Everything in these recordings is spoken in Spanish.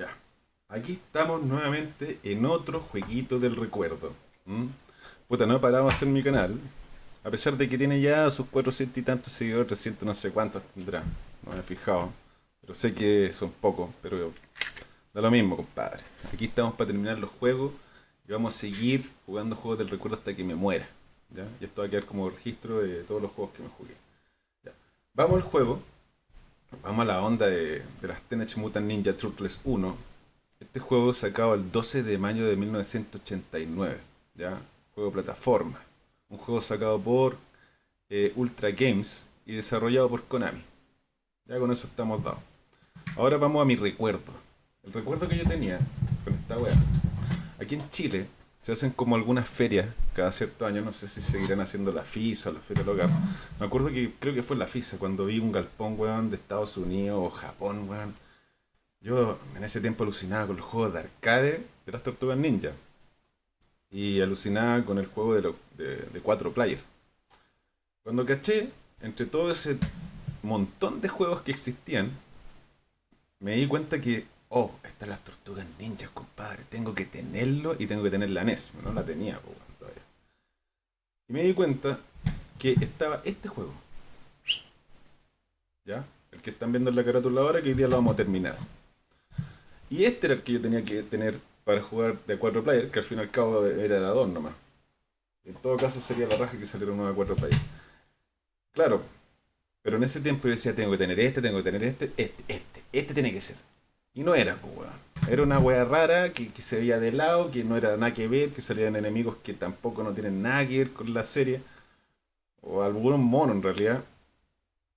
Ya. Aquí estamos nuevamente en otro jueguito del recuerdo. Puta, no he parado de hacer mi canal. A pesar de que tiene ya sus 400 y tantos seguidores, 300 no sé cuántos tendrá. No me he fijado. Pero sé que son pocos, pero da lo mismo, compadre. Aquí estamos para terminar los juegos y vamos a seguir jugando juegos del recuerdo hasta que me muera. ¿ya? Y esto va a quedar como registro de todos los juegos que me jugué. Vamos al juego. Vamos a la onda de, las Teenage Mutant Ninja Turtles 1. Este juego sacado el 12 de mayo de 1989. ¿ya? Juego plataforma. Un juego sacado por eh, Ultra Games y desarrollado por Konami. Ya con eso estamos dados. Ahora vamos a mi recuerdo. El recuerdo que yo tenía con esta wea. Aquí en Chile se hacen como algunas ferias cada cierto año. No sé si seguirán haciendo la FISA o la Feria Local. Me acuerdo que creo que fue la FISA cuando vi un galpón, weón, de Estados Unidos o Japón, weón. Yo en ese tiempo alucinaba con los juegos de arcade de las Tortugas Ninja. Y alucinaba con el juego de, lo- de, cuatro players. Cuando caché, entre todo ese montón de juegos que existían, me di cuenta que, oh, están las tortugas ninjas, compadre. Tengo que tenerlo y tengo que tener la NES. No la tenía, weón, todavía. Y me di cuenta que estaba este juego. ¿Ya? El que están viendo en la carátula ahora, que hoy día lo vamos a terminar. Y este era el que yo tenía que tener para jugar de 4 players, que al fin y al cabo era de a 2 nomás. En todo caso sería la raja que saliera uno de 4 players. Claro, pero en ese tiempo yo decía, tengo que tener este, tengo que tener este, este, este, este tiene que ser. Y no era, pues, weón. Era una wea rara que, que se veía de lado, que no era nada que ver, que salían enemigos que tampoco no tienen nada que ver con la serie. O algunos monos en realidad.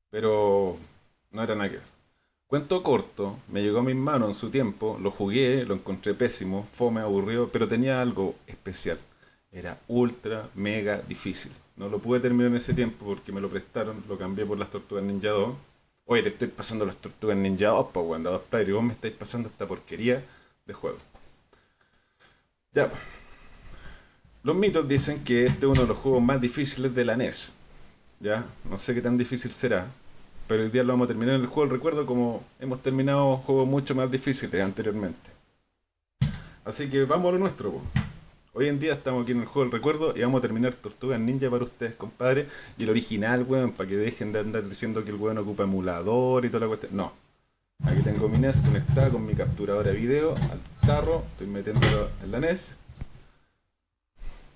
Pero no era nada que ver. Cuento corto, me llegó a mis manos en su tiempo, lo jugué, lo encontré pésimo, fome, aburrido, pero tenía algo especial. Era ultra, mega difícil. No lo pude terminar en ese tiempo porque me lo prestaron, lo cambié por las Tortugas Ninja 2. Oye, te estoy pasando las Tortugas Ninja 2, pues, weón, dos players, y vos me estáis pasando esta porquería de juego. Ya, pues. Los mitos dicen que este es uno de los juegos más difíciles de la NES. Ya, no sé qué tan difícil será, pero hoy día lo vamos a terminar en el juego del recuerdo como hemos terminado juegos mucho más difíciles anteriormente. Así que vamos a lo nuestro. po. Hoy en día estamos aquí en el juego del recuerdo y vamos a terminar Tortugas Ninja para ustedes, compadre. Y el original, weón, para que dejen de andar diciendo que el weón ocupa emulador y toda la cuestión. No. Aquí tengo mi NES conectada con mi capturadora de video al tarro. Estoy metiéndolo en la NES.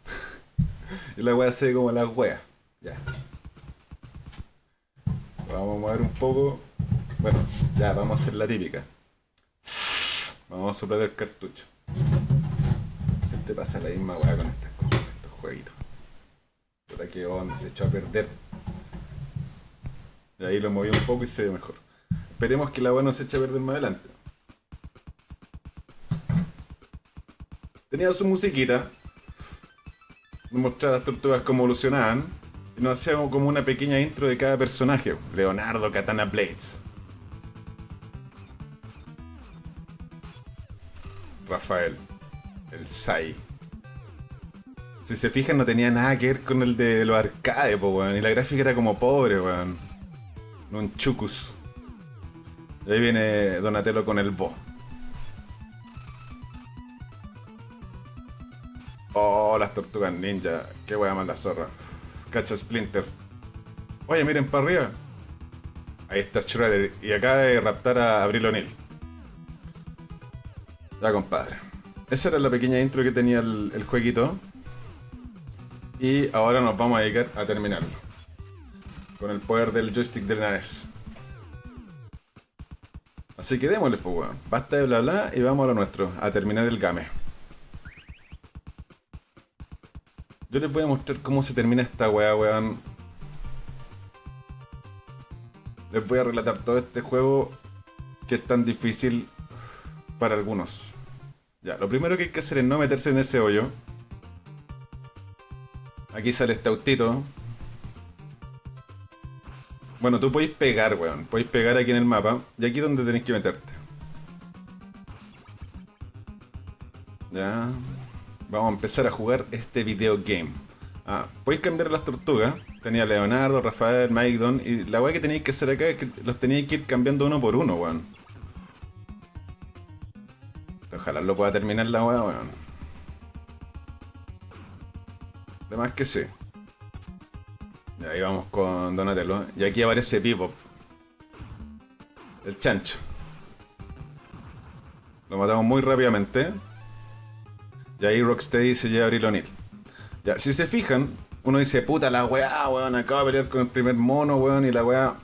y la weá se ve como las weas. Ya. Vamos a mover un poco. Bueno, ya, vamos a hacer la típica. Vamos a soplar el cartucho. Siempre pasa la misma weá con estas cosas, estos jueguitos. Puta que onda, se echó a perder. Y ahí lo moví un poco y se ve mejor. Esperemos que la weá no se eche a perder más adelante. Tenía su musiquita. Nos mostraba las tortugas cómo evolucionaban. Y nos hacíamos como una pequeña intro de cada personaje. Leonardo Katana Blades. Rafael. El Sai. Si se fijan, no tenía nada que ver con el de los arcades, po, weón. Y la gráfica era como pobre, weón. Un chucus. Ahí viene Donatello con el bo. Oh, las tortugas ninja. Qué wea más la zorra. Cacha Splinter. Oye, miren para arriba. Ahí está Shredder. Y acaba de raptar a Abril O'Neill. Ya, compadre. Esa era la pequeña intro que tenía el, jueguito. Y ahora nos vamos a dedicar a terminarlo. Con el poder del joystick del NES. Así que démosle, pues, weón. Basta de bla bla y vamos a lo nuestro, a terminar el game. Yo les voy a mostrar cómo se termina esta weá, weón. Les voy a relatar todo este juego que es tan difícil para algunos. Ya, lo primero que hay que hacer es no meterse en ese hoyo. Aquí sale este autito. Bueno, tú podéis pegar, weón. Podéis pegar aquí en el mapa. Y aquí es donde tenéis que meterte. Ya. Vamos a empezar a jugar este video game. Ah, podéis cambiar las tortugas. Tenía Leonardo, Rafael, Mike, Don. Y la weá que tenéis que hacer acá es que los tenéis que ir cambiando uno por uno, weón. Ojalá lo pueda terminar la weá, weón. De más que sí. Y ahí vamos con Donatello. Y aquí aparece Bebop. El chancho. Lo matamos muy rápidamente. Y ahí Rocksteady se lleva a Abril O'Neill. Ya, si se fijan, uno dice, puta la weá, weón, acabo de pelear con el primer mono, weón, y la weá.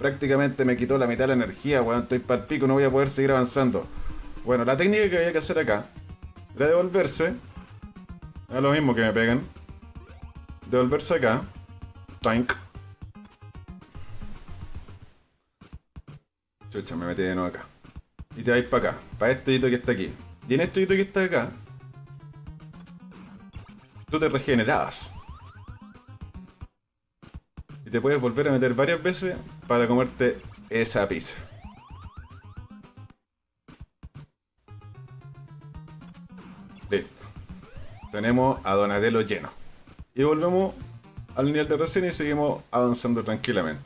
Prácticamente me quitó la mitad de la energía, weón, estoy para el pico, no voy a poder seguir avanzando. Bueno, la técnica que había que hacer acá era devolverse. Es lo mismo que me pegan. Devolverse acá. Tank. Chucha, me metí de nuevo acá. Y te vais para acá. Para este hito que está aquí. Y en este hito que está acá. Tú te regenerabas. Te puedes volver a meter varias veces para comerte esa pizza. Listo. Tenemos a Donatello lleno. Y volvemos al nivel de recién y seguimos avanzando tranquilamente.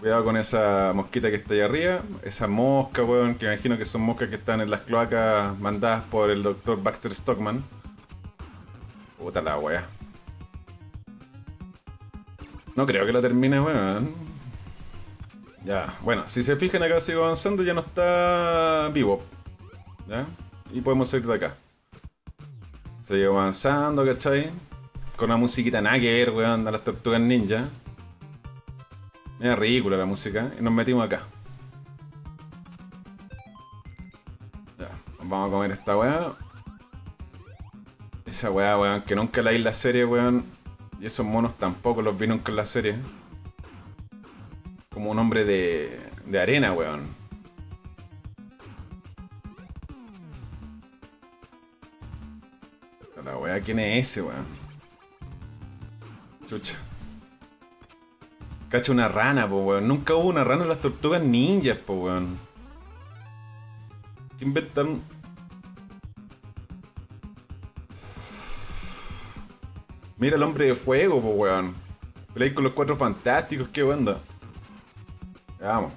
Cuidado con esa mosquita que está ahí arriba. Esa mosca, weón, que imagino que son moscas que están en las cloacas mandadas por el doctor Baxter Stockman. Puta la wea. No creo que lo termine, weón. Ya, bueno, si se fijan acá sigo avanzando, ya no está vivo. ¿Ya? Y podemos salir de acá. Sigo avanzando, ¿cachai? Con una musiquita ver, weón, de las tortugas ninja. Era ridícula la música. Y nos metimos acá. Ya, vamos a comer esta weá. Esa weá, weón, que nunca la vi la serie, weón. Y esos monos tampoco los vi nunca en la serie. Como un hombre de, de arena, weón. La weá, ¿quién es ese, weón? Chucha. Cacha una rana, po, weón. Nunca hubo una rana en las tortugas ninjas, po, weón. ¿Qué inventan? Mira el hombre de fuego, po, weón. Peleáis con los cuatro fantásticos, qué onda. Vamos.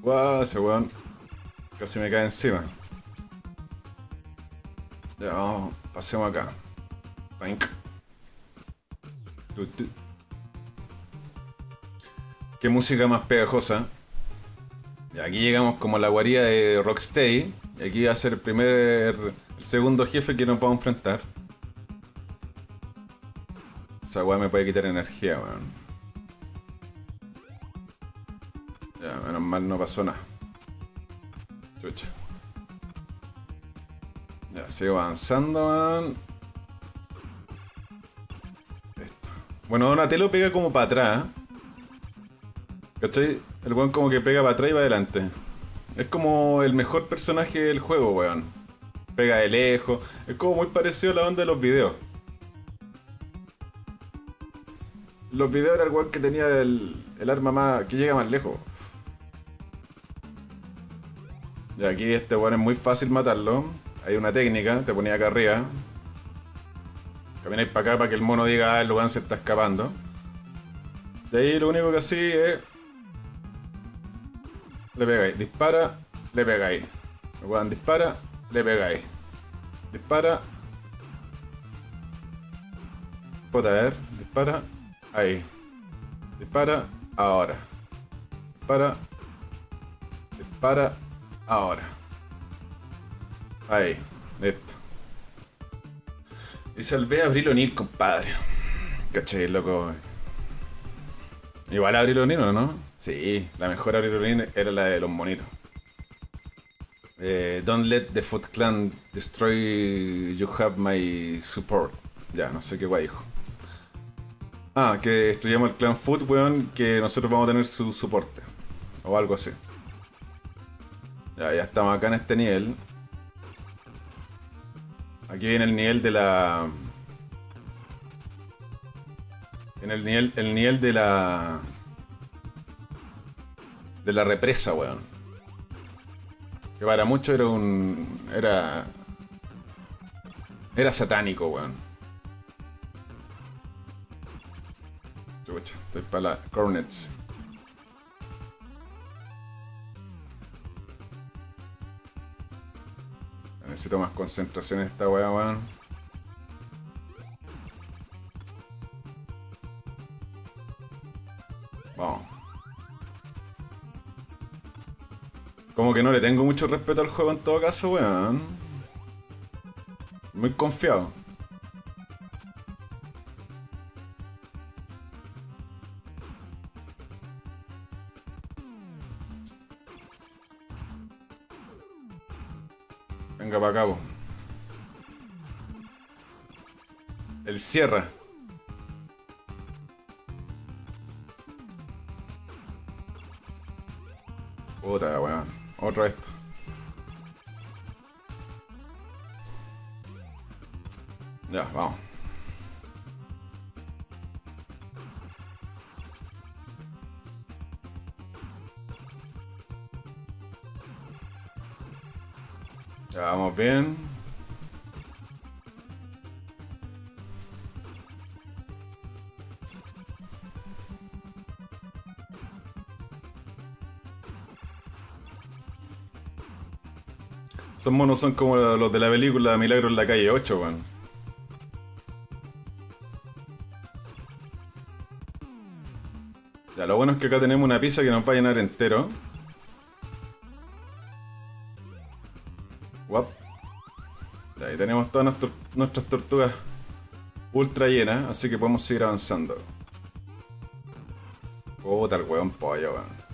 Guau, ese weón. Casi me cae encima. Ya, vamos. Pasemos acá. Pink. Qué música más pegajosa. Y aquí llegamos como a la guarida de Rocksteady. Y aquí va a ser el primer. el segundo jefe que nos vamos a enfrentar. Esa weá me puede quitar energía, weón. Ya, menos mal no pasó nada. Chucha. Ya, sigo avanzando, weón. Bueno, Donatello pega como para atrás. ¿Cachai? El weón como que pega para atrás y va adelante. Es como el mejor personaje del juego, weón. Pega de lejos. Es como muy parecido a la onda de los videos. Los videos era el weón que tenía el, el arma más. que llega más lejos. Y aquí este weón es muy fácil matarlo. Hay una técnica, te ponía acá arriba. Camináis para acá para que el mono diga, ah, el weón se está escapando. De ahí lo único que así es. Le pegáis. Dispara, le pegáis. El weón dispara, le pegáis. Dispara. Puta, a ver. Dispara. Ahí. Dispara. Ahora. Dispara. Dispara. Ahora. Ahí. Listo. Y salvé a Abril O'Neill, compadre. ¿Cachai, loco? Igual a Abril O'Neill, ¿no? Sí, la mejor O'Neill era la de los monitos. Eh, don't let the Foot Clan destroy you have my support. Ya, no sé qué guay dijo. Ah, que destruyamos el clan Foot, weón, que nosotros vamos a tener su soporte. O algo así. Ya, ya estamos acá en este nivel. Aquí viene el nivel de la... En el nivel, el nivel de la de la represa, weón. Que para muchos era un... Era... Era satánico, weón. Estoy para la Cornets. Necesito más concentración en esta weá, weón. Como que no le tengo mucho respeto al juego en todo caso, weón. Muy confiado. Venga para acá. El cierra. Esos monos son como los de la película Milagro en la calle 8, weón. Ya, lo bueno es que acá tenemos una pizza que nos va a llenar entero. Guap. Ahí tenemos todas nuestras tortugas ultra llenas, así que podemos seguir avanzando. Puta el weón pollo, weón.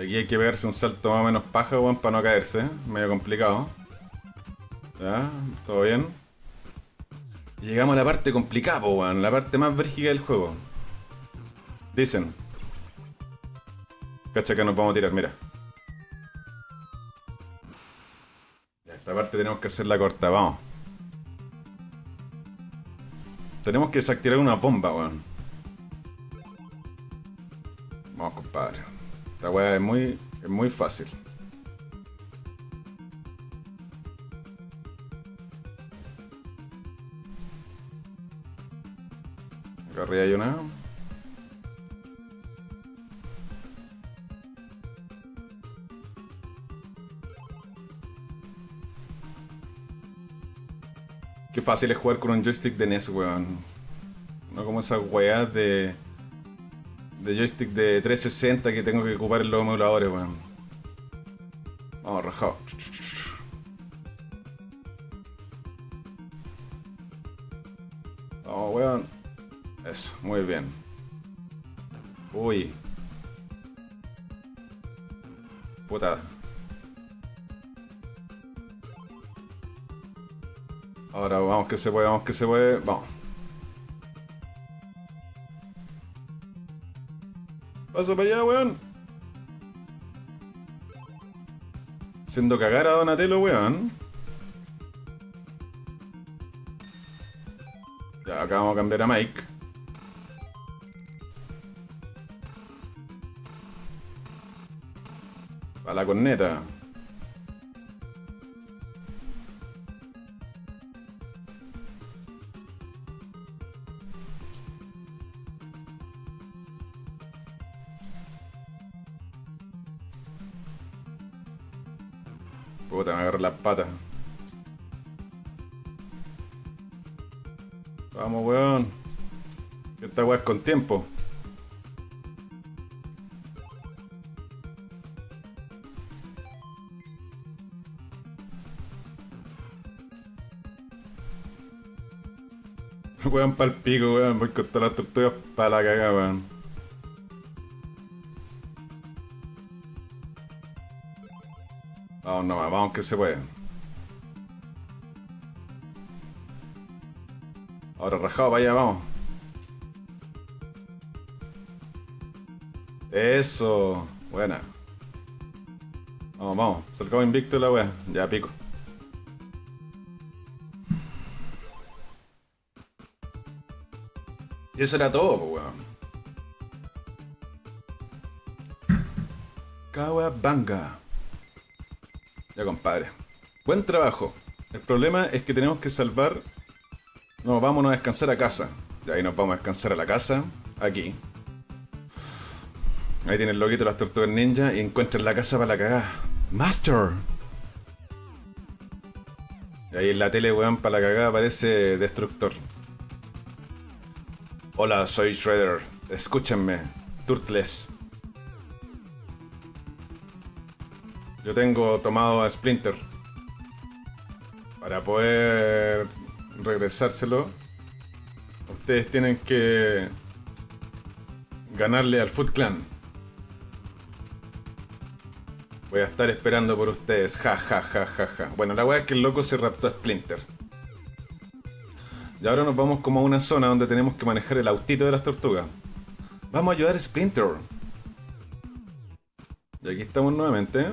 Aquí hay que pegarse un salto más o menos paja, weón, para no caerse. Medio complicado. Ya, todo bien. Llegamos a la parte complicada, weón. La parte más brígida del juego. Dicen. Cacha que nos vamos a tirar, mira. Esta parte tenemos que hacerla corta, vamos. Tenemos que desactivar una bomba, weón. Weá es muy, es muy fácil. Acá arriba hay una. Qué fácil es jugar con un joystick de NES, weón. No como esas weas de. De joystick de 360 que tengo que ocupar en los emuladores, weón. Vamos, rajado. Vamos, weón. Eso, muy bien. Uy. Puta. Ahora vamos que se puede, vamos que se puede. Vamos. Paso para allá, weón. Haciendo cagar a Donatello, weón. Ya, acá vamos a cambiar a Mike. Para la corneta. Puta, me agarré las patas. Vamos, weón. Esta weá es con tiempo. Weón pa'l pico, weón. Voy con todas las tortugas para la cagada, weón. Vamos nomás, vamos que se puede. Ahora rajado, vaya, vamos. Eso, buena. Vamos, vamos, salgamos invicto la wea. Ya pico. Y eso era todo, pues, weón. Kawabanga. Compadre. Buen trabajo. El problema es que tenemos que salvar... No, vámonos a descansar a casa. Ya ahí nos vamos a descansar a la casa. Aquí. Ahí tiene el loguito de las tortugas ninja y encuentran la casa para la cagada. Master. Y ahí en la tele, weón, para la cagada aparece Destructor. Hola, soy Shredder. Escúchenme. Turtles. Tengo tomado a Splinter. Para poder regresárselo, ustedes tienen que ganarle al Foot Clan. Voy a estar esperando por ustedes. Ja, ja, ja, ja, ja. Bueno, la weá es que el loco se raptó a Splinter. Y ahora nos vamos como a una zona donde tenemos que manejar el autito de las tortugas. Vamos a ayudar a Splinter. Y aquí estamos nuevamente.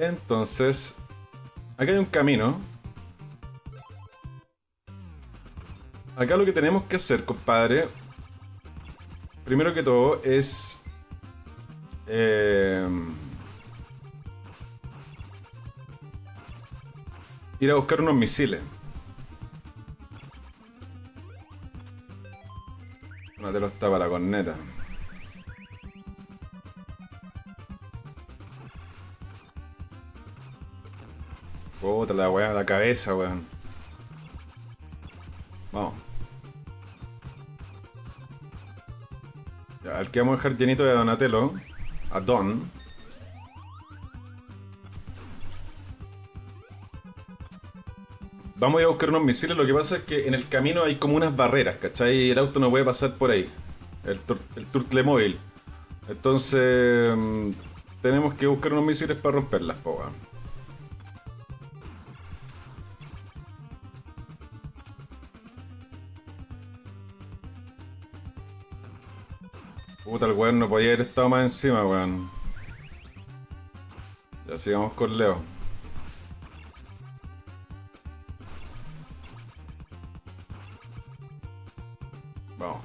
Entonces, acá hay un camino. Acá lo que tenemos que hacer, compadre, primero que todo es... Eh, ir a buscar unos misiles. Una de los para la corneta. Puta la weá, la cabeza, weón. Vamos. Ya, al que vamos a dejar llenito de Donatello. A Don. Vamos a buscar unos misiles, lo que pasa es que en el camino hay como unas barreras, ¿cachai? Y el auto no puede pasar por ahí. El, el Turtle móvil. Entonces... Mm, tenemos que buscar unos misiles para romperlas, po, weón. Puta, el weón no podía haber estado más encima, weón. Ya sigamos con Leo. Vamos.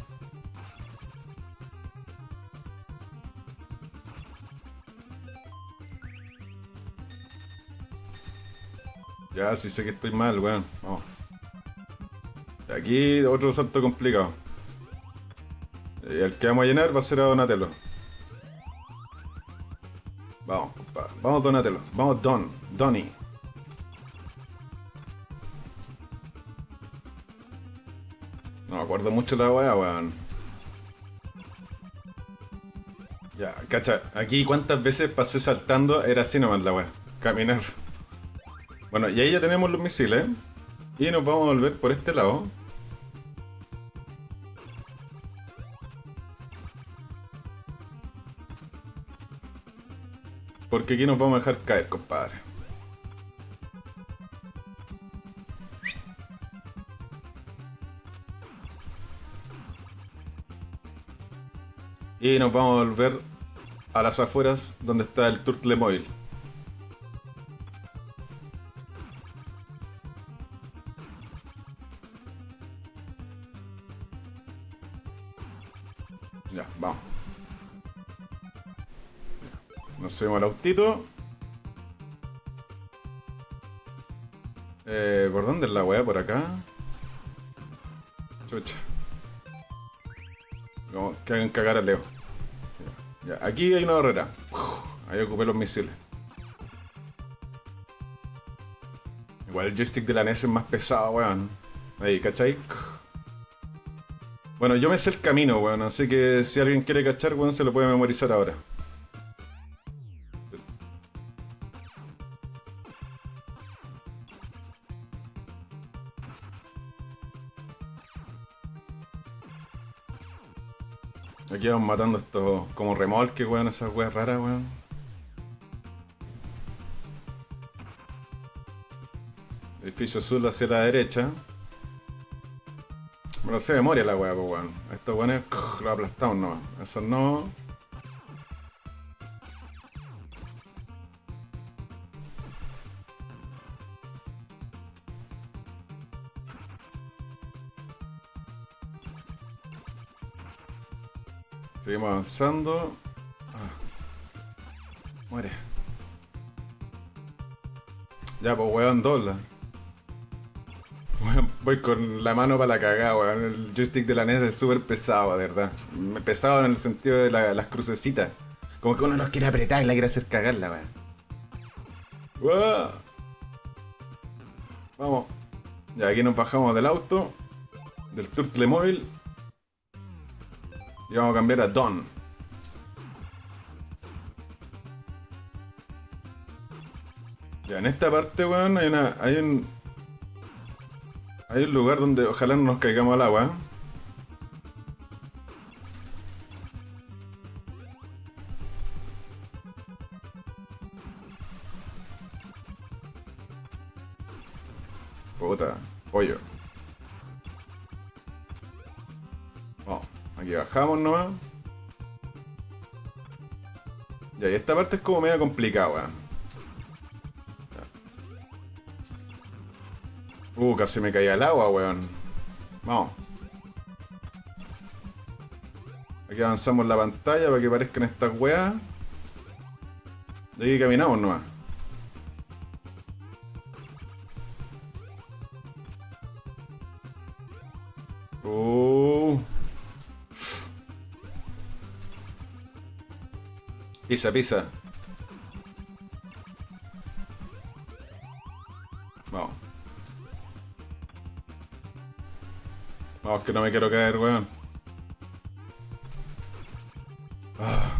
Ya, sí sé que estoy mal, weón. Vamos. De aquí, otro salto complicado. Y el que vamos a llenar va a ser a Donatello. Vamos. Vamos, Donatello. Vamos, Don. Donny. No me acuerdo mucho la weá, weón. Ya, cacha. Aquí cuántas veces pasé saltando era así nomás la weá. Caminar. Bueno, y ahí ya tenemos los misiles. Y nos vamos a volver por este lado. Porque aquí nos vamos a dejar caer, compadre. Y nos vamos a volver a las afueras donde está el Turtle Móvil. Subimos al autito. Eh, ¿Por dónde es la weá? ¿Por acá? Chucha. Como que hagan cagar a Leo. Aquí hay una barrera. Ahí ocupé los misiles. Igual el joystick de la NES es más pesado, weón. Ahí, ¿cachai? Bueno, yo me sé el camino, weón. Así que si alguien quiere cachar, weón, se lo puede memorizar ahora. Matando estos como remolques, weón, esas weas raras, weón. Edificio azul hacia la derecha. Bueno, se memoria la wea, pues weón. Estos weones lo aplastamos no. Eso no. Seguimos avanzando. Ah. Muere. Ya, pues weón, dobla. Voy con la mano para la cagada, weón. El joystick de la NES es súper pesado, de verdad. Pesado en el sentido de las crucecitas. Como que uno los quiere apretar y la quiere hacer cagarla, weón. Vamos. Ya aquí nos bajamos del auto. Del Turtle Móvil. Y vamos a cambiar a Don. Ya, en esta parte, weón, hay una. hay un. Hay un lugar donde ojalá no nos caigamos al agua. Bajamos nomás. Ya, y esta parte es como media complicada, weón. Uh, casi me caía el agua, weón. Vamos. Aquí avanzamos la pantalla para que parezcan estas weas. De aquí caminamos nomás. Pisa, pisa. Vamos, que no me quiero caer, weón. Ah.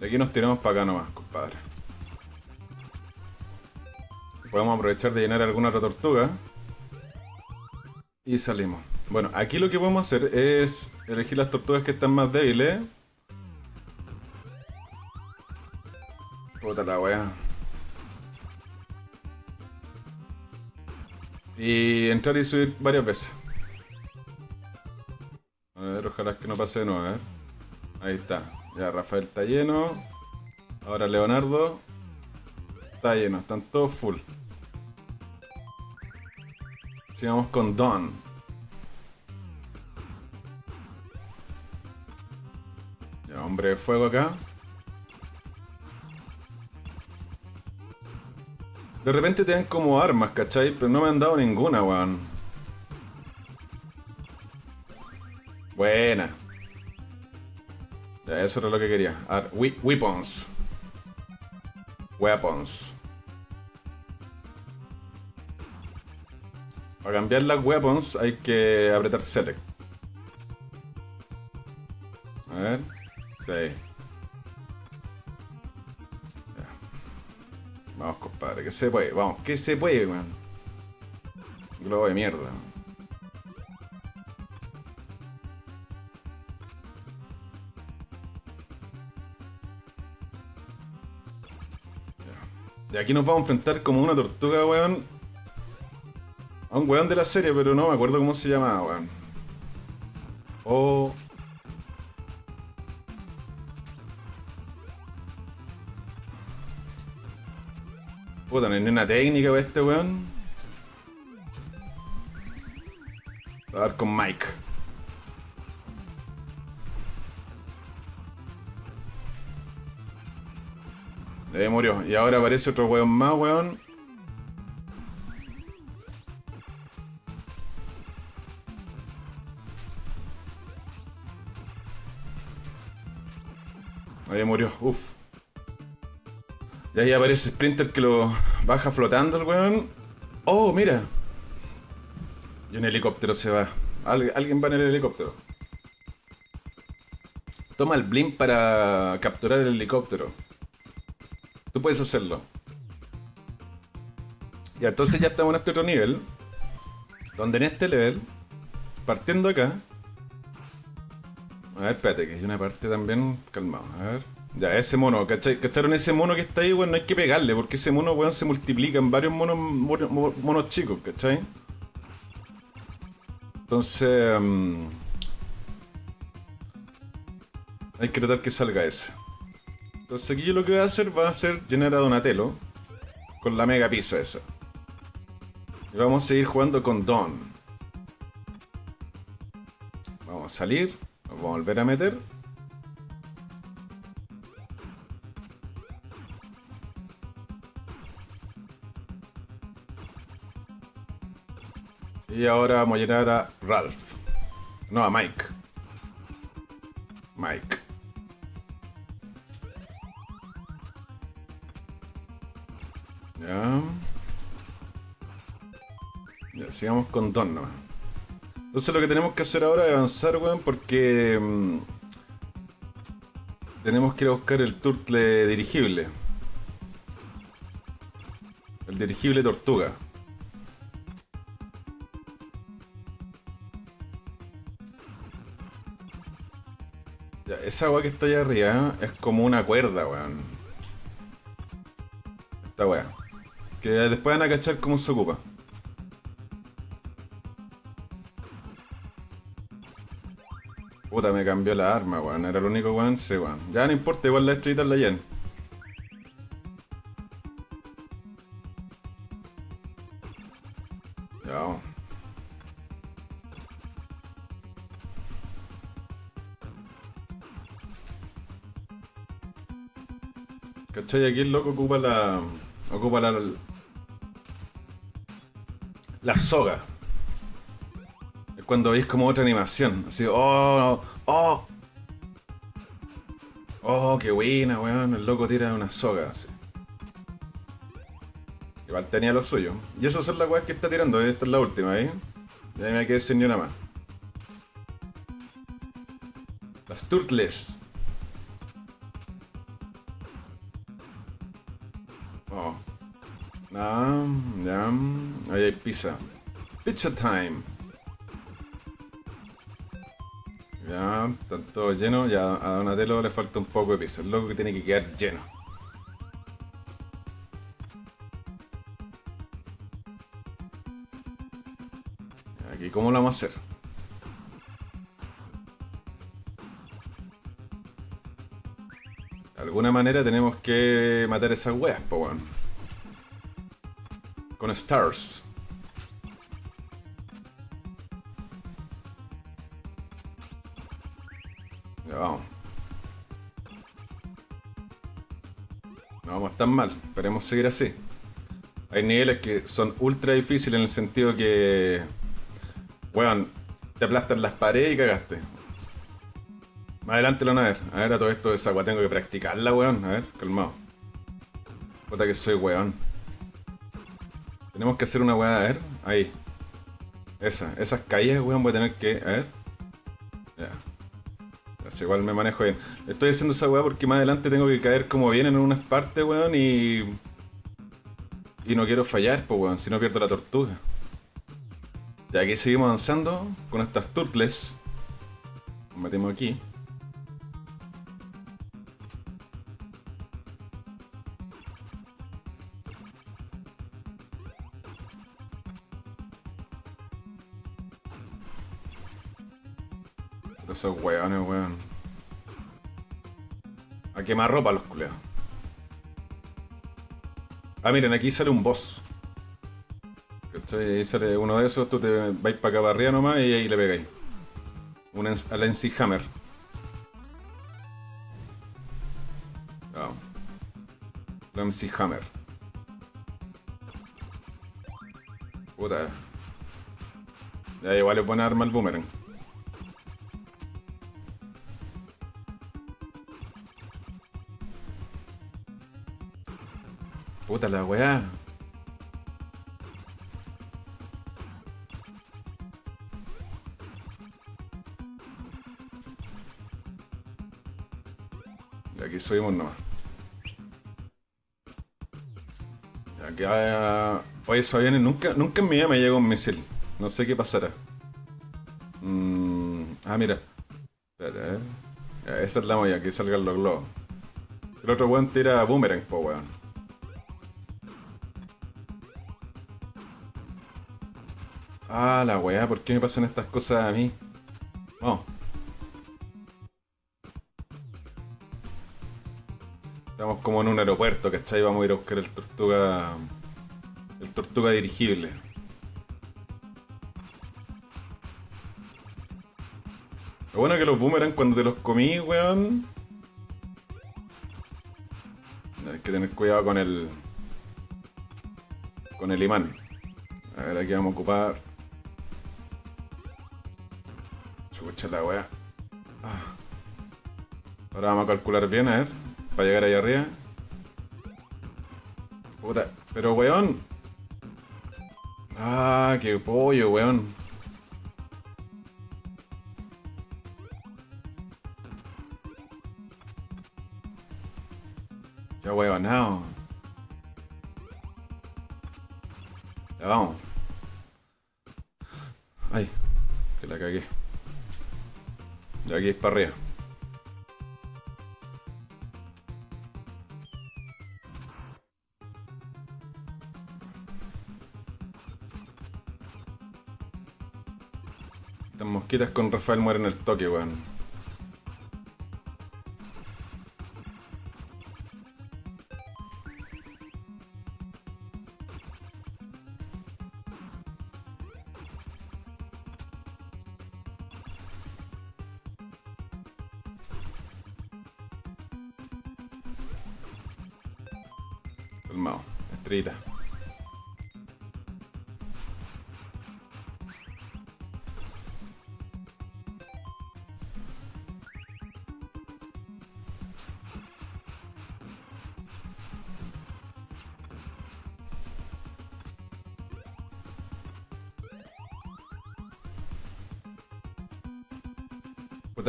Aquí nos tiramos para acá nomás, compadre. Podemos aprovechar de llenar alguna otra tortuga. Y salimos. Bueno, aquí lo que podemos hacer es elegir las tortugas que están más débiles. Puta la wea. Y entrar y subir varias veces. A ver, ojalá que no pase de nuevo, a ver. Ahí está. Ya, Rafael está lleno. Ahora Leonardo. Está lleno, están todos full. Sigamos con Don. hombre de fuego acá. De repente tienen como armas, ¿cachai? Pero no me han dado ninguna, weón. Buena. Ya, eso era lo que quería. weapons. Weapons. Para cambiar las weapons hay que apretar select. A ver. Sí. Vamos, compadre, que se puede, vamos, que se puede, man. Globo de mierda. Y aquí nos vamos a enfrentar como una tortuga, weón. A un weón de la serie, pero no me acuerdo cómo se llamaba, weón. Oh. Puta, no hay una técnica para este weón. A ver con Mike. Ahí murió. Y ahora aparece otro weón más, weón. Ahí murió. Uf. Y ahí aparece Sprinter que lo baja flotando el weón. Oh, mira. Y un helicóptero se va. alguien va en el helicóptero. Toma el blimp para capturar el helicóptero. Tú puedes hacerlo. Y entonces ya estamos en este otro nivel. Donde en este level, partiendo acá. A ver, espérate, que hay una parte también calmado. A ver. Ya, ese mono, ¿cachai? ¿cacharon ese mono que está ahí, weón? No hay que pegarle, porque ese mono, weón, se multiplica en varios monos, monos, chicos, ¿cachai? Entonces... Mm, hay que tratar que salga ese. Entonces aquí yo lo que voy a hacer va a ser llenar a Donatello con la mega pizza esa. Y vamos a seguir jugando con Don. Vamos a salir. Nos vamos a volver a meter. Y ahora vamos a llenar a Ralph. No, a Mike. Mike. Ya. Ya, sigamos con Don. Entonces lo que tenemos que hacer ahora es avanzar, weón, porque... mm, tenemos que ir a buscar el turtle dirigible. El dirigible tortuga. Ya, esa agua que está allá arriba es como una cuerda, weón. Esta weá. Que después van a cachar cómo se ocupa. Cambió la arma, weón. Era el único weón, sí, weón. Ya no importa, igual la estrellita la llenan. Ya. ¿Cachai? Aquí el loco ocupa la. Ocupa la. La soga. Es cuando veis como otra animación. Así, oh, oh. Oh, qué buena, weón. El loco tira una soga, así. Igual tenía lo suyo. Y esas son las weas que está tirando. Esta es la última, ¿eh? Ya me quedé sin ni una más. Las turtles. Oh. Ah, ya. Ahí hay pizza. Pizza time. Ya, está todo lleno. Ya a Donatello le falta un poco de pizza. El loco que tiene que quedar lleno. Aquí, ¿cómo lo vamos a hacer? De alguna manera tenemos que matar esas weas, po. Con stars. Vamos. No vamos tan mal. Esperemos seguir así. Hay niveles que son ultra difíciles en el sentido que. Weón, te aplastan las paredes y cagaste. Más adelante lo van a ver. A ver, a todo esto de esa agua tengo que practicarla, weón. A ver, calmado. Puta que soy weón. Tenemos que hacer una weá, a ver. Ahí. Esa, esas caídas, weón, voy a tener que. A ver. Igual me manejo bien. Estoy haciendo esa weá porque más adelante tengo que caer como bien en unas partes, weón, y. Y no quiero fallar, pues weón, si no pierdo la tortuga. Ya aquí seguimos avanzando con estas turtles. Nos metemos aquí. Esos weones. A quemar ropa los culeados. Ah, miren, aquí sale un boss. ¿Cachai? Ahí sale uno de esos, tú te vais para acá para arriba nomás y ahí le pegáis. Un ens- al NC Hammer. MC Hammer. Puta. Ya igual es buena arma el boomerang. Puta la weá. Aquí subimos nomás. Haya... Oye, esos aviones nunca, nunca en mi vida me llega un misil. No sé qué pasará. Mm, Ah, mira. Espérate, a ver. Esa es la molla, que salgan los globos. El otro weón tira boomerang, po Ah, la weá, ¿por qué me pasan estas cosas a mí? Vamos. Estamos como en un aeropuerto, ¿cachai? Vamos a ir a buscar el tortuga. El tortuga dirigible. Lo bueno es que los boomerang cuando te los comí, weón. Hay que tener cuidado con el. Con el imán. A ver, aquí vamos a ocupar. La weá. Ah. Ahora vamos a calcular bien, a ver. Para llegar ahí arriba. Puta. Pero weón. Ah, qué pollo, weón. Ya weón, no. Ya vamos. Ay, que la cagué. Aquí es para arriba. Estas mosquitas con Rafael mueren el toque, weón. Calmado, estrellita.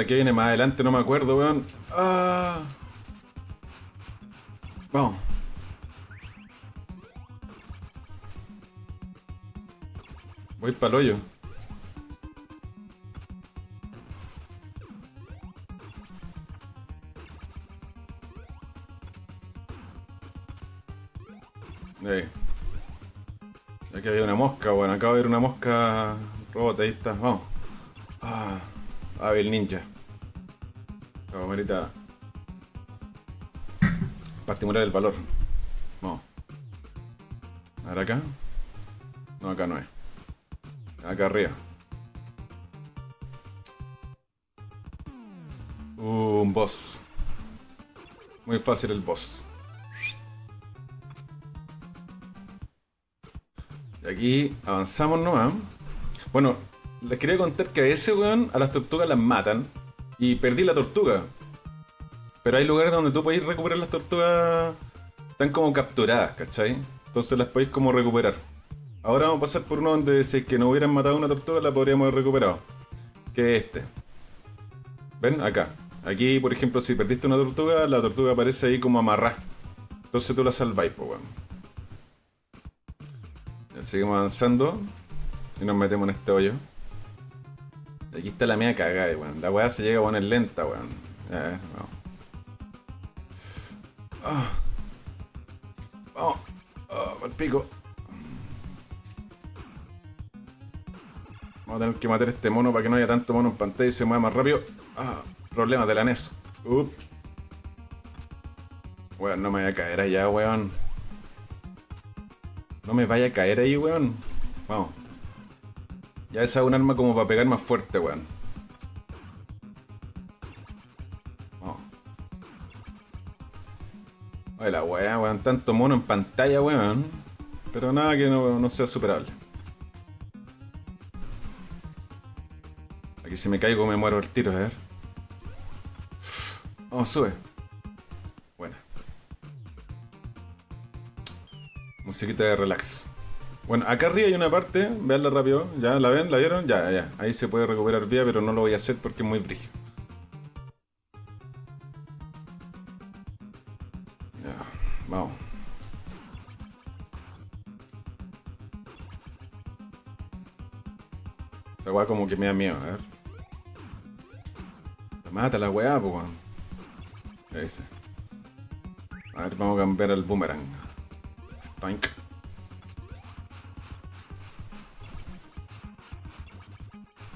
Que viene más adelante? No me acuerdo, weón. Ah. Vamos. Voy para el hoyo. Ahí. Aquí había una mosca, bueno, acabo de ver una mosca robot, ahí está, vamos. Ah, el ninja. Esta camarita. Para estimular el valor. Vamos. A ver acá. No, acá no es. Acá arriba. Uh, un boss. Muy fácil el boss. Y aquí avanzamos nomás. Bueno, les quería contar que a ese weón a las tortugas las matan. Y perdí la tortuga. Pero hay lugares donde tú podéis recuperar las tortugas. Están como capturadas, ¿cachai? Entonces las podéis como recuperar. Ahora vamos a pasar por uno donde si es que no hubieran matado una tortuga la podríamos haber recuperado. Que es este. ¿Ven? Acá. Aquí, por ejemplo, si perdiste una tortuga, la tortuga aparece ahí como amarrada. Entonces tú la salváis, pues. Ya seguimos avanzando. Y nos metemos en este hoyo. Aquí está la mía cagada, weón. La weá se llega a poner lenta, weón. Ya, ver, vamos. Ah. Vamos. Ah, pico. Vamos a tener que matar a este mono para que no haya tanto mono en pantalla y se mueva más rápido. Ah, problemas de la NES. Up. Weón, no me vaya a caer allá, weón. No me vaya a caer ahí, weón. Vamos. Ya esa es un arma como para pegar más fuerte, weón. Vamos. Oye, la weá, weón. Tanto mono en pantalla, weón. Pero nada que no, no sea superable. Si me caigo me muero el tiro, a ver. Vamos, sube. Buena. Musiquita de relax. Bueno, acá arriba hay una parte, veanla rápido. ¿Ya la ven? ¿La vieron? Ya, ya. Ahí se puede recuperar vía, pero no lo voy a hacer porque es muy brígido. Ya, vamos. Esa weá como que me da miedo, a ver. Mata la weá, po, weón. Ese. A ver, vamos a cambiar el boomerang. Tank.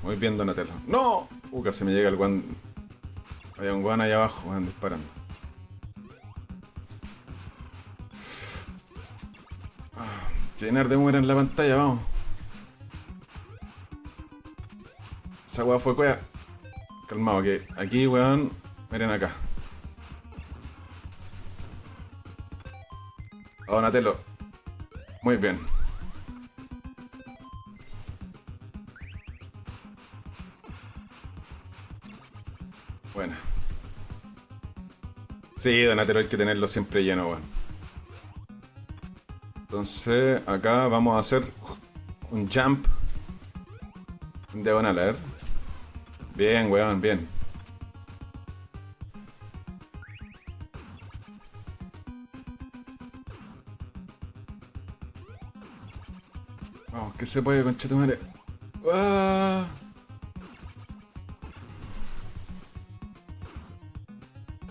Muy bien, Donatello. ¡No! Uh, casi me llega el guan. Había un guan ahí abajo, van disparando. Ah, llenar de boomerang la pantalla, vamos. Esa weá fue cuea. Calmado, que aquí, weón. Miren acá. A Donatello. Muy bien. Bueno. Sí, Donatello hay que tenerlo siempre lleno, weón. Entonces, acá vamos a hacer un jump. En diagonal, a ver. Bien, weón, bien. Vamos, que se puede, conchetumare. ¡Ah!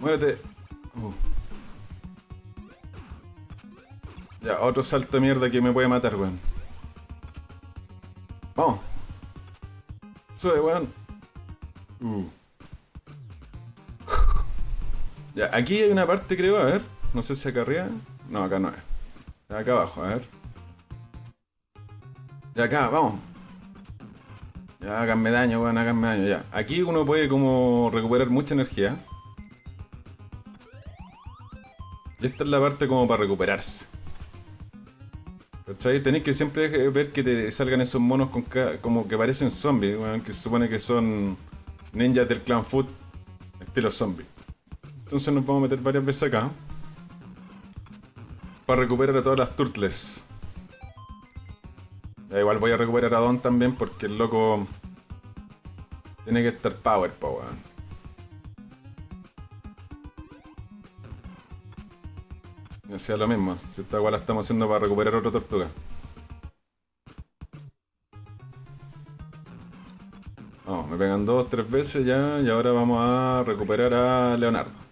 Muérete. Uh. Ya, otro salto de mierda que me puede matar, weón. Vamos. Sube, weón. Aquí hay una parte, creo, a ver. No sé si acá arriba. No, acá no es. Acá abajo, a ver. Ya acá, vamos. Ya, háganme daño, weón, háganme daño, ya. Aquí uno puede como recuperar mucha energía. Y esta es la parte como para recuperarse. ¿Cachai? Tenéis que siempre ver que te salgan esos monos con como que parecen zombies, que se supone que son ninjas del clan Food, estilo zombie. Entonces nos vamos a meter varias veces acá. Para recuperar a todas las turtles. igual voy a recuperar a Don también porque el loco tiene que estar power, po, sea lo mismo. Si esta igual la estamos haciendo para recuperar otra tortuga. Vamos, me pegan dos, tres veces ya y ahora vamos a recuperar a Leonardo.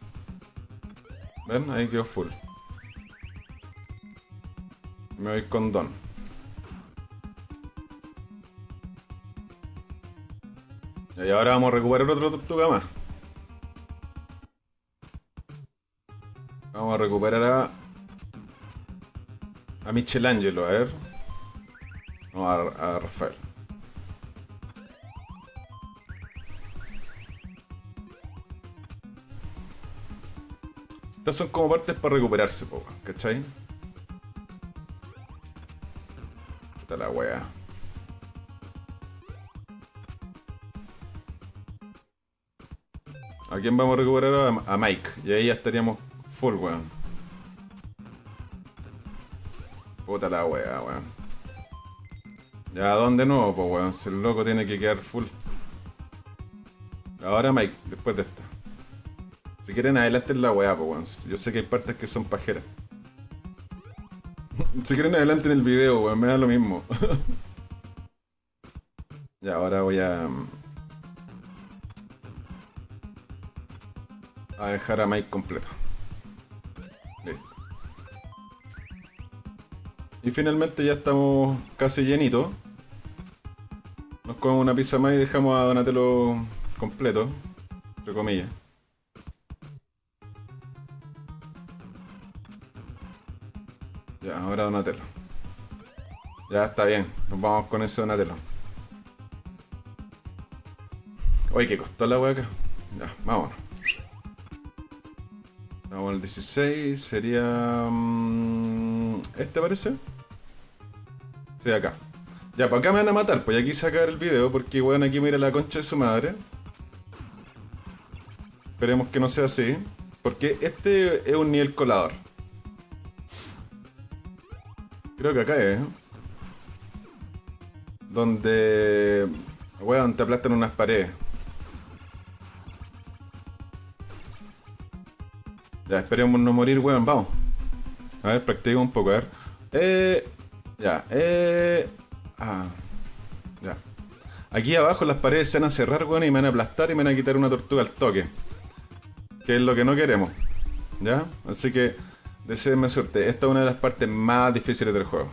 ¿Ven? Ahí quedó full. Me voy con Don. Y ahora vamos a recuperar otra tortuga más. Vamos a recuperar a a Michelangelo, a ver. No, a, Rafael. Estas son como partes para recuperarse, po, ¿cachai? Está la wea. ¿A quién vamos a recuperar? A, Mike. Y ahí ya estaríamos full, weón. Puta la wea, weón. Ya, ¿dónde nuevo, pues weón? Si el loco tiene que quedar full. Ahora Mike, después de esta. Quieren adelante la weá, pues. Yo sé que hay partes que son pajeras. si quieren adelante en el video, weón, me da lo mismo. ya, ahora voy a... Mm, a dejar a Mike completo. Y finalmente ya estamos casi llenitos. Nos comemos una pizza más y dejamos a Donatello completo, entre comillas. Ya está bien, nos vamos con ese Donatello. Oye, ¿qué costó la hueca? Ya, vámonos. Vamos al 16, sería... Mm, ¿Este parece? acá. Ya, pues acá me van a matar, pues aquí sacar el video porque, weón, aquí mira la concha de su madre. Esperemos que no sea así. Porque este es un nivel colador. Creo que acá es. Donde... Weón, te aplastan unas paredes. Ya, esperemos no morir, weón, vamos. A ver, practico un poco, a ver. Eh... Ya, eh... Ah, ya. Aquí abajo las paredes se van a cerrar, weón, y me van a aplastar y me van a quitar una tortuga al toque. Que es lo que no queremos. ¿Ya? Así que, deseenme suerte. Esta es una de las partes más difíciles del juego.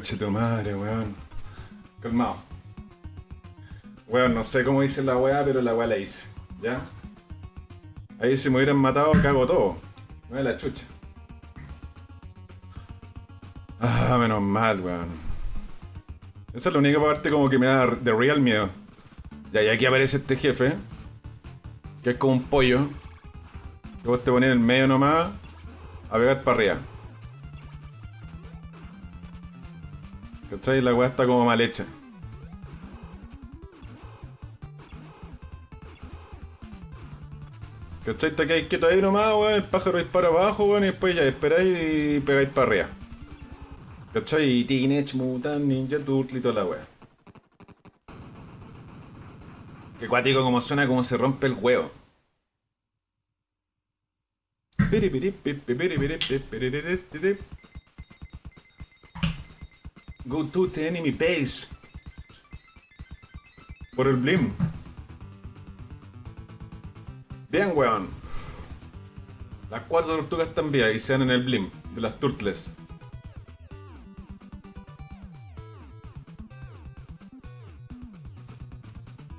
Oh, madre, weón. Calmado. Weón, no sé cómo dice la weá, pero la weá la hice. ¿Ya? Ahí si me hubieran matado, cago todo. No es la chucha. Ah, menos mal, weón. Esa es la única parte como que me da de real miedo. Ya, y aquí aparece este jefe. Que es como un pollo. Que vos te pones en el medio nomás. A pegar para arriba. ¿Cachai? La weá está como mal hecha. ¿Cachai? Te quedáis quieto ahí nomás, weón. El pájaro dispara abajo, weón. Y después ya esperáis y pegáis para arriba. ¿Cachai? Teenage Mutant Ninja Turtle y toda la weá. Qué cuático como suena como se rompe el huevo. Go to the enemy base. Por el blim. Bien, weón. Las cuatro tortugas están vivas y se dan en el blim de las turtles.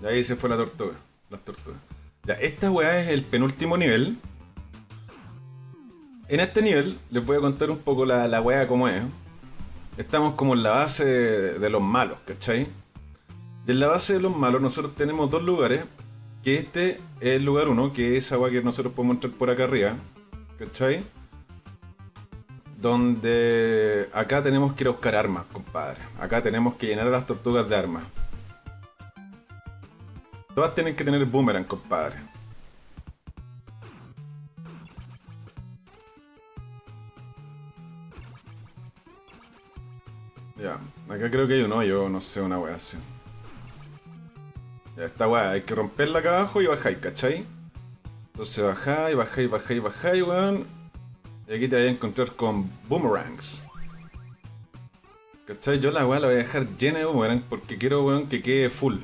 Y ahí se fue la tortuga. Las tortugas. Ya, esta weá es el penúltimo nivel. En este nivel les voy a contar un poco la, la weá como es. Estamos como en la base de, los malos, ¿cachai? Y en la base de los malos nosotros tenemos dos lugares. Que este es el lugar uno, que es weá que nosotros podemos entrar por acá arriba. ¿Cachai? Donde acá tenemos que ir a buscar armas, compadre. Acá tenemos que llenar a las tortugas de armas. Todas tienen que tener boomerang, compadre. Ya, acá creo que hay un hoyo, no sé, una wea así. Ya, esta wea, hay que romperla acá abajo y bajáis, ¿cachai? Entonces bajáis, bajáis, bajáis, bajáis, weón. Y aquí te voy a encontrar con boomerangs. ¿Cachai? Yo la weá la voy a dejar llena de boomerang porque quiero, weón, que quede full.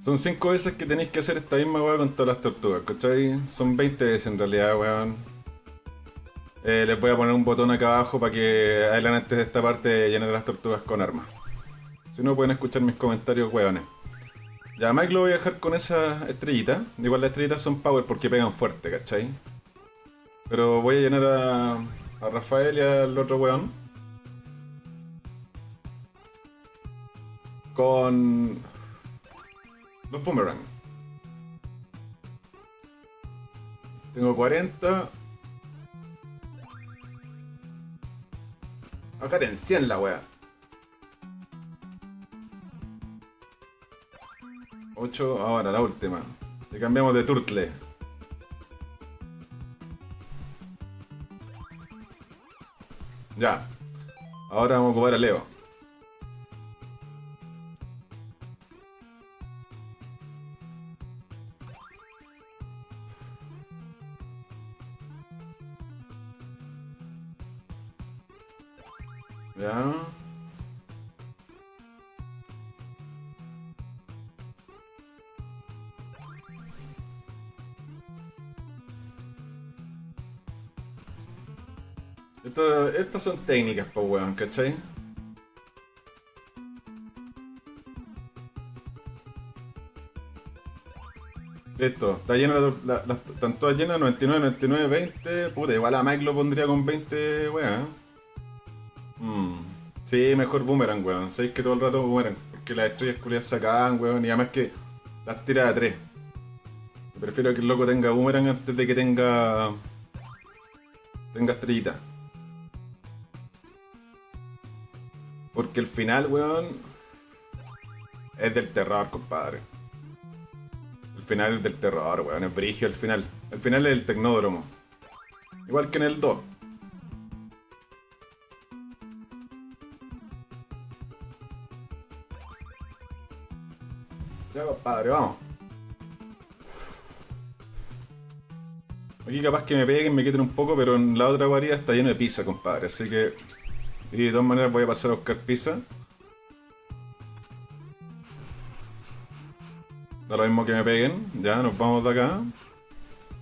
Son 5 veces que tenéis que hacer esta misma weá con todas las tortugas, ¿cachai? Son 20 veces en realidad, weón. Eh, les voy a poner un botón acá abajo para que hagan antes de esta parte llenar las tortugas con armas. Si no, pueden escuchar mis comentarios, weones. Ya, Mike lo voy a dejar con esa estrellita. Igual las estrellitas son power porque pegan fuerte, ¿cachai? Pero voy a llenar a, a Rafael y al otro weón. Con los boomerang. Tengo 40. Acá en 100 la wea. 8, ahora la última. Le cambiamos de turtle. Ya. Ahora vamos a ocupar a Leo. Son técnicas, pues, weón, ¿cachai? Listo, está llena la, la- las- están todas llenas, 99, 99, 20. Puta, igual a Mike lo pondría con 20, weón. Mm. Sí, mejor boomerang, weón. Sabéis que todo el rato boomerang. Porque las estrellas culiadas se acaban, weón. Y además que las tira a 3. Prefiero que el loco tenga boomerang antes de que tenga. tenga estrellita. Porque el final, weón. Es del terror, compadre. El final es del terror, weón. Es brigio el final. El final es el tecnódromo. Igual que en el 2. Ya, compadre, vamos. Aquí capaz que me peguen, me quiten un poco, pero en la otra guarida está lleno de pizza, compadre. Así que... Y de todas maneras voy a pasar a buscar pizza. Da lo mismo que me peguen. Ya, nos vamos de acá.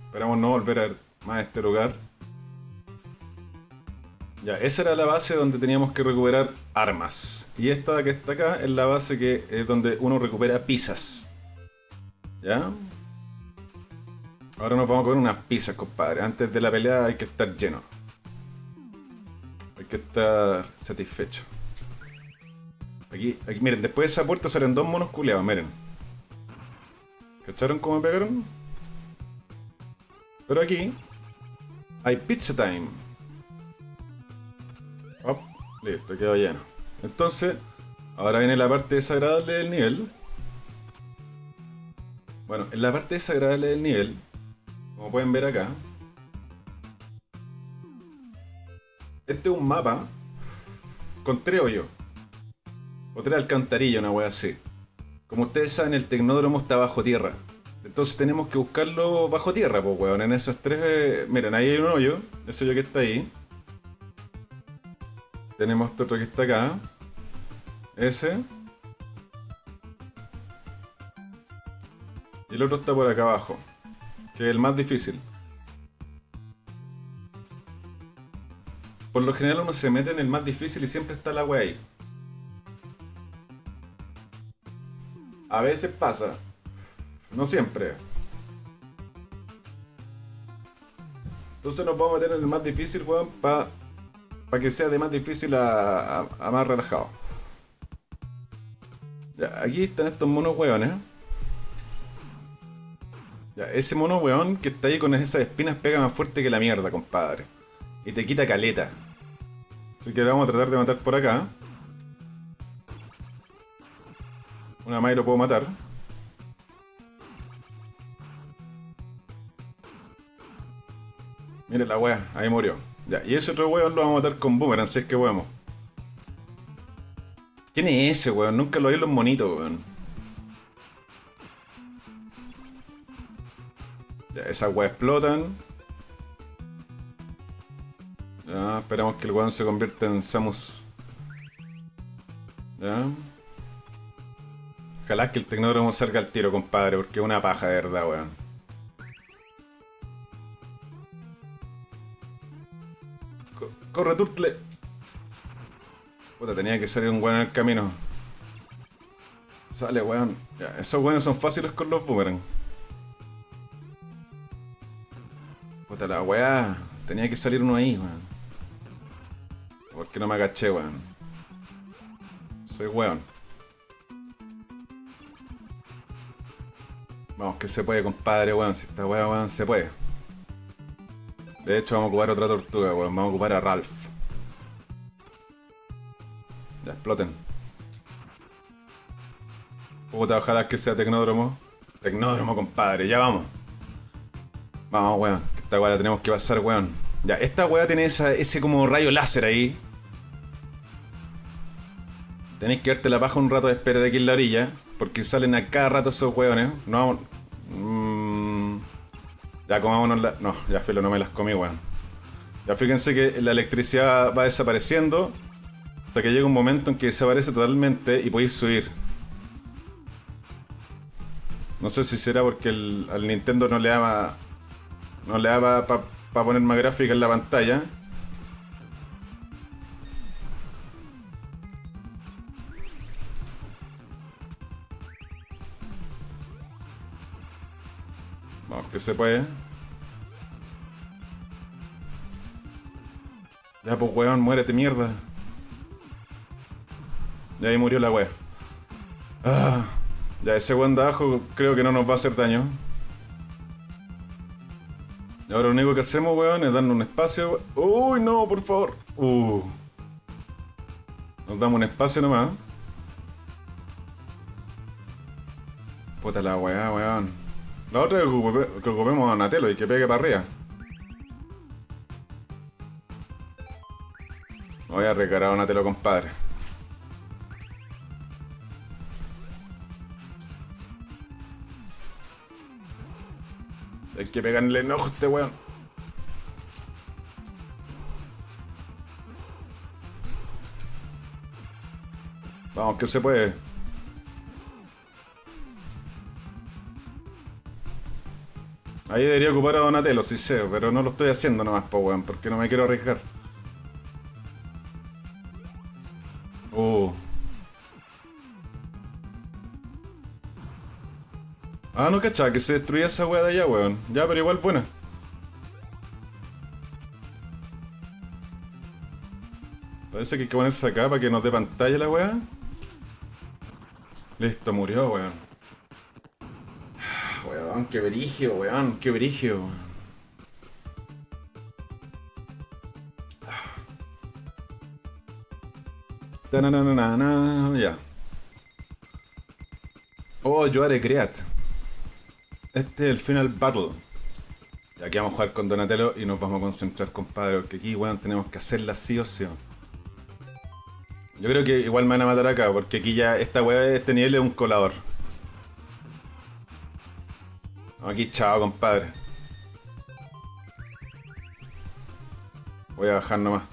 Esperamos no volver a más este lugar. Ya, esa era la base donde teníamos que recuperar armas. Y esta que está acá es la base que es donde uno recupera pizzas. ¿Ya? Ahora nos vamos a comer unas pizzas, compadre. Antes de la pelea hay que estar lleno. Hay que estar satisfecho. Aquí, aquí, miren, después de esa puerta salen dos monos culeados, miren. ¿Cacharon cómo me pegaron? Pero aquí hay pizza time. Listo, quedó lleno. Entonces, ahora viene la parte desagradable del nivel. Bueno, en la parte desagradable del nivel, como pueden ver acá, este es un mapa con tres hoyos. O tres alcantarillas, una wea así. Como ustedes saben, el tecnódromo está bajo tierra. Entonces tenemos que buscarlo bajo tierra, pues weón. En esos tres. Eh, miren, ahí hay un hoyo. Ese hoyo que está ahí. Tenemos este otro que está acá. Ese. Y el otro está por acá abajo. Que es el más difícil. Por lo general uno se mete en el más difícil y siempre está la wea ahí. A veces pasa. No siempre. Entonces nos vamos a meter en el más difícil, weón, para pa que sea de más difícil a, más relajado. Ya, aquí están estos monos weones. Ya, ese mono weón que está ahí con esas espinas pega más fuerte que la mierda, compadre. Y te quita caleta. Así que vamos a tratar de matar por acá. Una más lo puedo matar. Mire la wea, ahí murió. Ya, y ese otro weón lo vamos a matar con boomerang, si es que podemos. ¿Quién es ese weón? Nunca lo vi en los monitos, weón. Ya, esas weas explotan. Esperamos que el weón se convierta en Samus. Ya. Ojalá que el tecnódromo salga al tiro, compadre, porque es una paja de verdad, weón. corre, Turtle. Puta, tenía que salir un weón en el camino. Sale, weón. esos weones son fáciles con los boomerang. Puta la weá. Tenía que salir uno ahí, weón. Porque no me agaché, weón. Soy weón. Vamos, que se puede, compadre, weón. Si esta weá, weón, se puede. De hecho, vamos a ocupar otra tortuga, weón. Vamos a ocupar a Ralph. Ya, exploten. Puta, ojalá que sea tecnódromo. Tecnódromo, compadre. Ya vamos. Vamos, weón. Esta weá la tenemos que pasar, weón. Ya, esta weá tiene ese como rayo láser ahí. Tenéis que verte la paja un rato de espera de aquí en la orilla. Porque salen a cada rato esos weones. No, mmm, ya comámonos la... No, ya filo, no me las comí, weón. Ya fíjense que la electricidad va desapareciendo. Hasta que llega un momento en que desaparece totalmente y podéis subir. No sé si será porque al Nintendo no le da no le da para poner más gráfica en la pantalla. Que se puede. Ya, pues, weón, muérete, mierda. Ya ahí murió la wea. Ah, ya, ese weón de abajo creo que no nos va a hacer daño. Y ahora lo único que hacemos, weón, es darle un espacio. Uy, no, por favor. Uh. Nos damos un espacio nomás. Puta la weá, weón. La otra es que ocupemos a Natelo y que pegue para arriba. voy a recargar a Natelo, compadre. Hay que pegarle enojo a este weón. Vamos, que se puede. Ahí debería ocupar a Donatello, si sé, pero no lo estoy haciendo nomás, po, weón, porque no me quiero arriesgar. Oh. Ah, no cachaba que se destruía esa weá de allá, weón. Ya, pero igual buena. Parece que hay que ponerse acá para que nos dé pantalla la weá. Listo, murió, weón. Weón, qué berigio, weón, qué. Tananana, ya. Oh, yo haré creat. Este es el final battle. Y aquí vamos a jugar con Donatello y nos vamos a concentrar, compadre. Porque aquí, weón, tenemos que hacerla sí o sí. Yo creo que igual me van a matar acá, porque aquí ya esta weá, este nivel es un colador. Aquí chao, compadre. Voy a bajar nomás.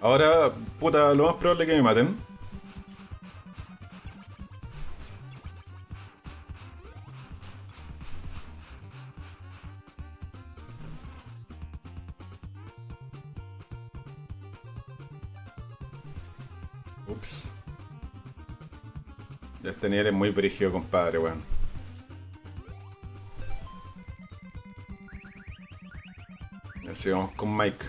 Ahora, puta, lo más probable es que me maten. Muy brígido, compadre, weón. Así vamos con Mike.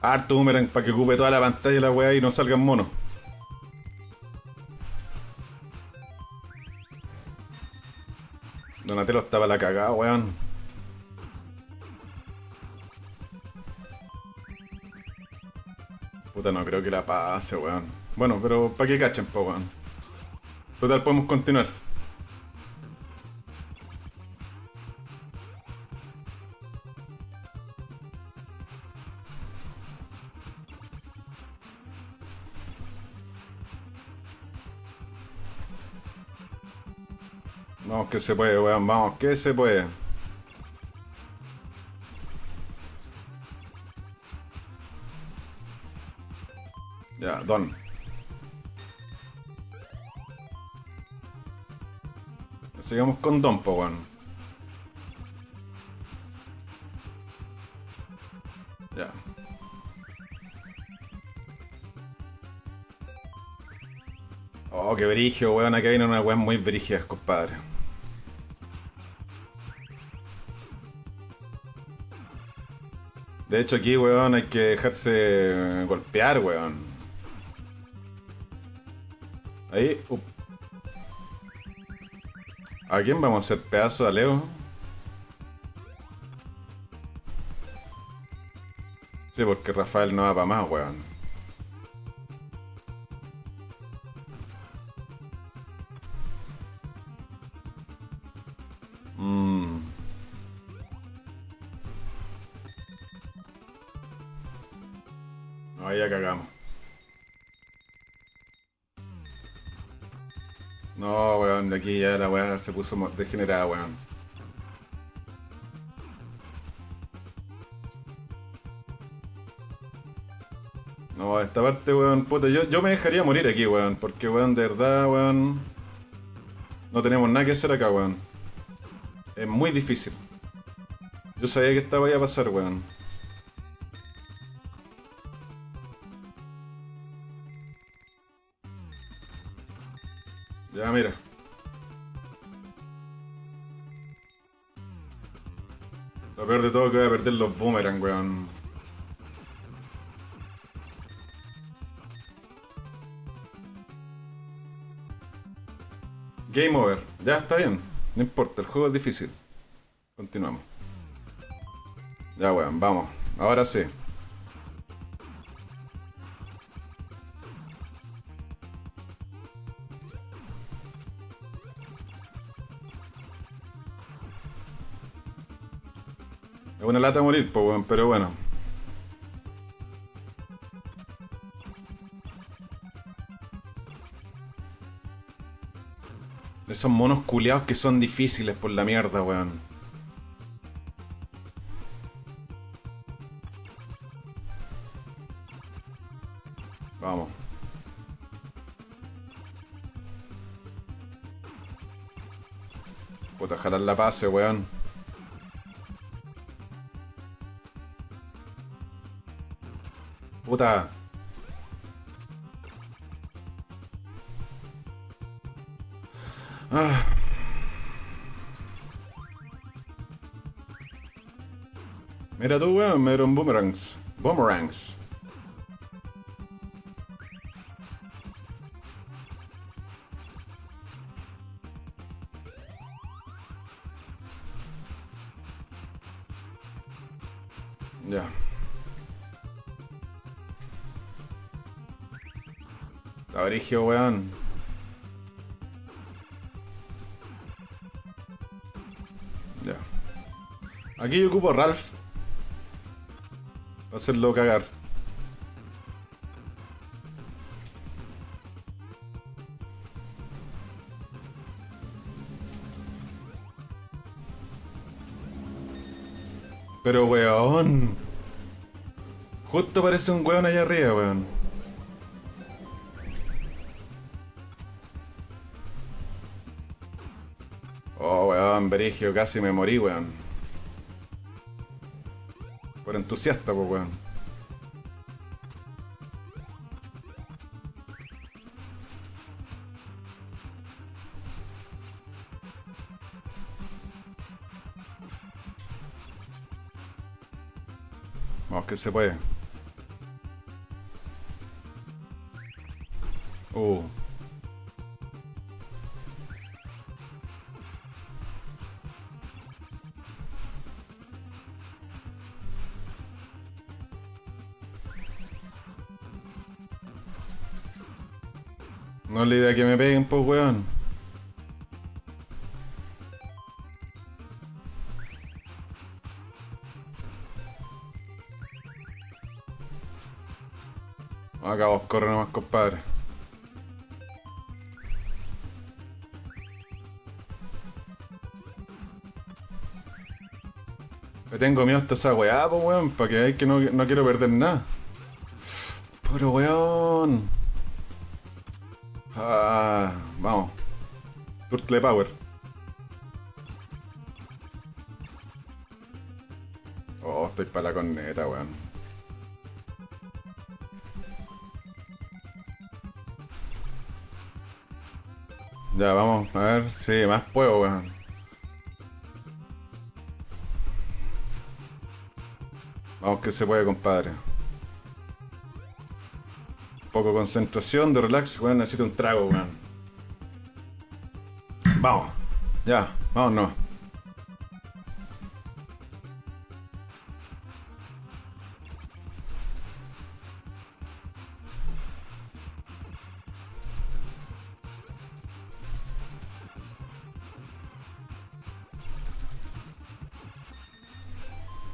Harto boomerang para que ocupe toda la pantalla la weá y no salgan monos. Que la pase, weón. Bueno, pero para que cachen, po, weón. Total, podemos continuar. Vamos que se puede, weón, vamos que se puede. Don. Sigamos con Don, po, weón. Ya. Oh, qué brigio, weón. Acá viene una weón muy brígida, compadre. De hecho aquí, weón, hay que dejarse golpear, weón. Ahí. up. ¿A quién vamos a hacer pedazo a Leo? Sí, porque Rafael no va para más, weón. Se puso degenerada, weón. No, esta parte, weón, puta, yo, yo me dejaría morir aquí, weón, porque, weón, de verdad, weón, no tenemos nada que hacer acá, weón. Es muy difícil. Yo sabía que esta iba a pasar, weón. Los boomerang, weón. Game over. Ya está bien. No importa, el juego es difícil. Continuamos. Ya, weón, vamos. Ahora sí. Morir, weón, pero bueno. Esos monos culeados que son difíciles por la mierda, weón. Vamos. Puta, jalar la pase, weón. puta. Ah. Mira tú, weón, me dieron boomerangs. Boomerangs. Brigio, weón. Ya. Aquí yo ocupo a Ralph. Va a hacerlo cagar. Pero weón. Justo parece un weón allá arriba, weón. Casi me morí, weón. Por entusiasta, pues, weón. Vamos que se puede. No es la idea que me peguen, pues, weón. Acá vos corre nomás, compadre. Me tengo miedo hasta esa weá, pues weón, para que hay que no, no quiero perder nada. Pero weón. Turtle Power. Oh, estoy para la corneta, weón. Ya, vamos, a ver si más puedo, weón. Vamos que se puede, compadre. Poco concentración, de relax, weón, necesito un trago, weón. Ya, vámonos.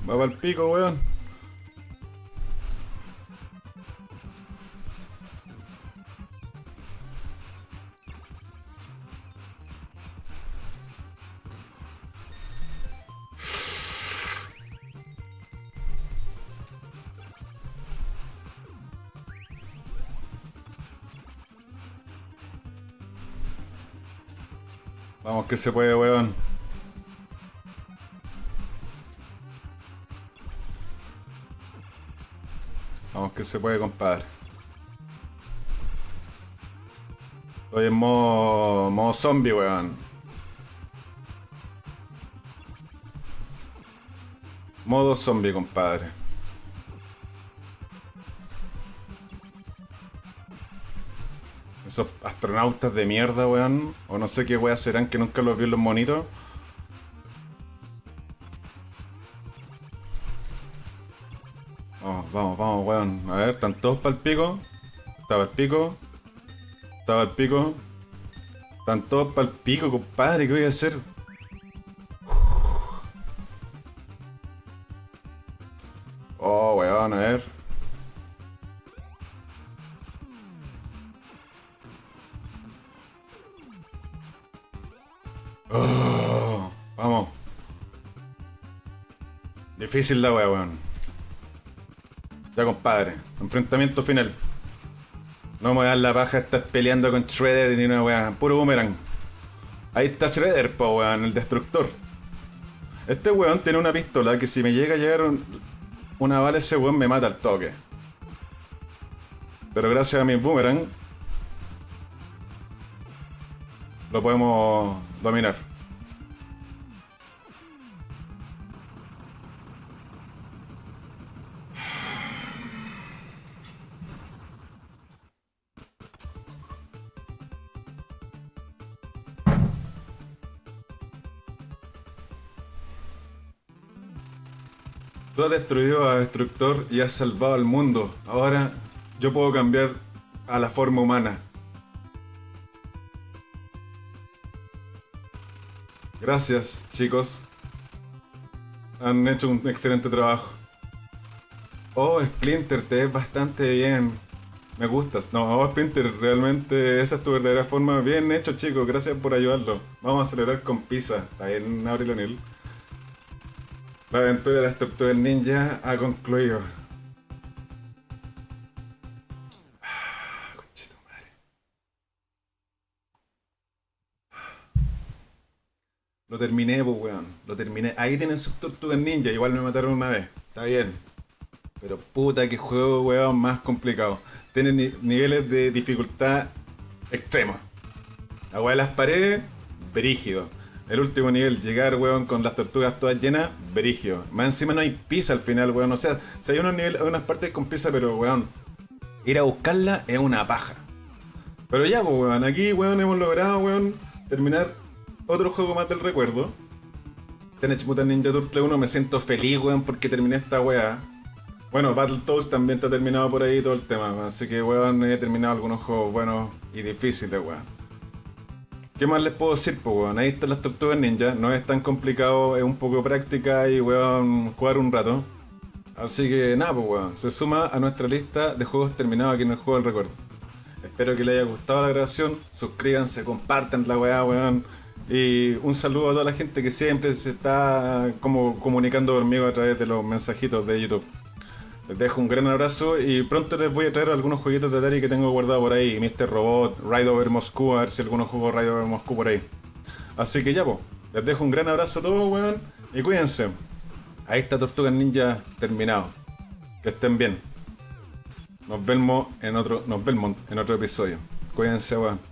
Va para el pico, weón. Que se puede, weón. Vamos que se puede, compadre. Estoy en modo, modo zombie, weón. Modo zombie, compadre. Esos astronautas de mierda, weón. O no sé qué weas serán que nunca los vi en los monitos. Vamos, vamos, vamos, weón. A ver, están todos para el pico. Estaba el pico. Estaba el pico. Están todos para el pico, compadre. ¿Qué voy a hacer? Difícil la wea, weón. Ya, compadre. Enfrentamiento final. No me voy la paja estar peleando con Shredder ni una weá. Puro boomerang. Ahí está Shredder, po weón, el destructor. Este weón tiene una pistola que si me llega a llegar un- una bala ese weón me mata al toque. Pero gracias a mi boomerang lo podemos dominar. Tú has destruido a Destructor y has salvado al mundo. Ahora yo puedo cambiar a la forma humana. Gracias, chicos. Han hecho un excelente trabajo. Oh, Splinter, te ves bastante bien. Me gustas. No, oh, Splinter, realmente esa es tu verdadera forma. Bien hecho, chicos. Gracias por ayudarlo. Vamos a celebrar con pizza. Ahí en Abril O'Neill. La aventura de las tortugas ninja ha concluido. Conchito madre. Lo terminé, pues, weón. Lo terminé. Ahí tienen sus tortugas ninja. Igual me mataron una vez. Está bien. Pero puta que juego, weón, más complicado. Tiene ni- niveles de dificultad extremos. Weá de las paredes, brígido. El último nivel, llegar, weón, con las tortugas todas llenas, brígido. Más encima no hay pizza al final, weón. O sea, si hay unos niveles, hay unas partes con pizza, pero weón, ir a buscarla es una paja. Pero ya, pues, weón, aquí, weón, hemos logrado, weón, terminar otro juego más del recuerdo. Teenage Mutant Ninja Turtle 1, me siento feliz, weón, porque terminé esta weá. Bueno, Battletoads también está terminado por ahí todo el tema, así que, weón, he terminado algunos juegos buenos y difíciles, weón. ¿Qué más les puedo decir, pues, weón? Ahí están las tortugas ninja, no es tan complicado, es un poco práctica y, weón, jugar un rato. Así que, nada, pues, weón, se suma a nuestra lista de juegos terminados aquí en el Juego del Recuerdo. Espero que les haya gustado la grabación, suscríbanse, compartan la weá, weón. Y un saludo a toda la gente que siempre se está como comunicando conmigo a través de los mensajitos de YouTube. Les dejo un gran abrazo y pronto les voy a traer algunos jueguitos de Atari que tengo guardado por ahí. Mr. Robot, Ride Over Moscú, a ver si algunos juegos Ride Over Moscú por ahí. Así que ya, pues, les dejo un gran abrazo a todos, weón. Y cuídense. Ahí está Tortugas Ninja terminado. Que estén bien. Nos vemos en otro, nos vemos en otro episodio. Cuídense, weón.